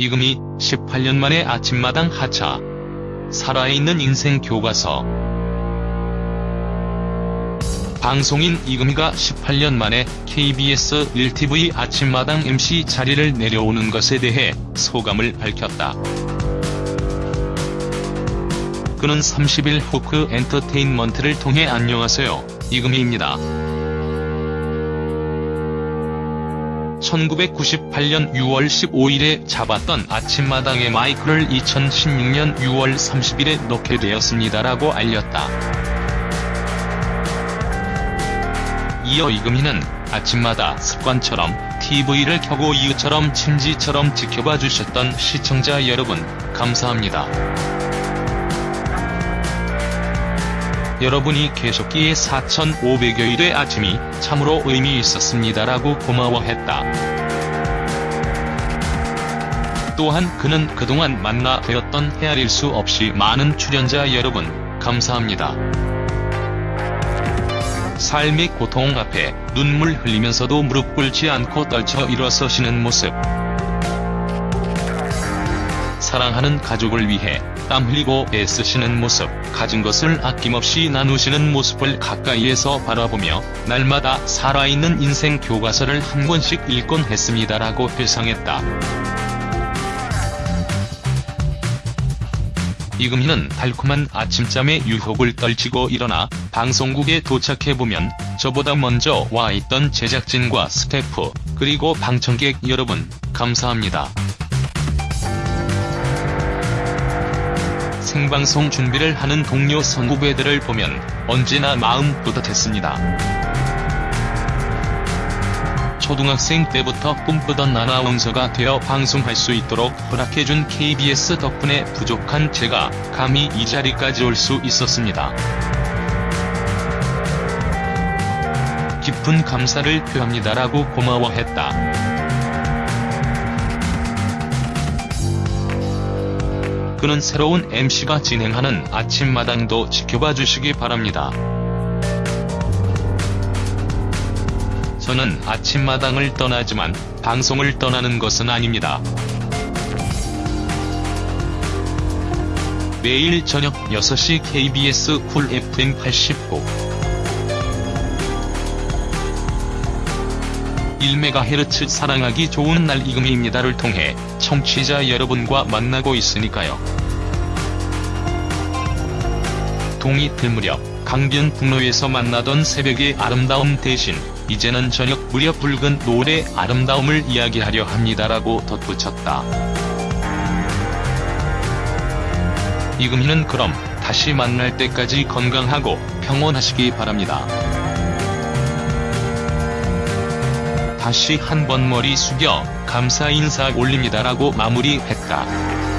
이금희 18년 만에 아침마당 하차. 살아있는 인생 교과서. 방송인 이금희가 18년 만에 KBS 1TV 아침마당 MC 자리를 내려오는 것에 대해 소감을 밝혔다. 그는 30일 호크 엔터테인먼트를 통해 안녕하세요, 이금희입니다. 1998년 6월 15일에 잡았던 아침마당의 마이크를 2016년 6월 30일에 넣게 되었습니다라고 알렸다. 이어 이금희는 아침마다 습관처럼 TV를 켜고 이웃처럼 친지처럼 지켜봐 주셨던 시청자 여러분, 감사합니다. 여러분이 계셨기에 4,500여일의 아침이 참으로 의미 있었습니다라고 고마워했다. 또한 그는 그동안 만나 뵈었던 헤아릴 수 없이 많은 출연자 여러분, 감사합니다. 삶의 고통 앞에 눈물 흘리면서도 무릎 꿇지 않고 떨쳐 일어서시는 모습. 사랑하는 가족을 위해 땀 흘리고 애쓰시는 모습, 가진 것을 아낌없이 나누시는 모습을 가까이에서 바라보며 날마다 살아있는 인생 교과서를 한 권씩 읽곤 했습니다라고 회상했다. 이금희는 달콤한 아침잠에 유혹을 떨치고 일어나 방송국에 도착해보면 저보다 먼저 와 있던 제작진과 스태프, 그리고 방청객 여러분, 감사합니다. 생방송 준비를 하는 동료 선후배들을 보면 언제나 마음 뿌듯했습니다. 초등학생 때부터 꿈꾸던 아나운서가 되어 방송할 수 있도록 허락해준 KBS 덕분에 부족한 제가 감히 이 자리까지 올 수 있었습니다. 깊은 감사를 표합니다라고 고마워했다. 그는 새로운 MC가 진행하는 아침마당도 지켜봐 주시기 바랍니다. 저는 아침마당을 떠나지만 방송을 떠나는 것은 아닙니다. 매일 저녁 6시 KBS 쿨 FM 89 1MHz 사랑하기 좋은 날 이금희입니다를 통해 청취자 여러분과 만나고 있으니까요. 동이 틀 무렵 강변북로에서 만나던 새벽의 아름다움 대신 이제는 저녁 무렵 붉은 노을의 아름다움을 이야기하려 합니다라고 덧붙였다. 이금희는 그럼 다시 만날 때까지 건강하고 평온하시기 바랍니다. 다시 한 번 머리 숙여 감사 인사 올립니다라고 마무리했다.